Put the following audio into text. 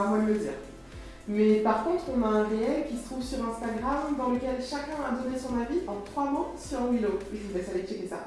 à moi de le dire. Mais par contre, on a un réel qui se trouve sur Instagram dans lequel chacun a donné son avis en trois mots sur Willow. Je vous laisse aller checker ça.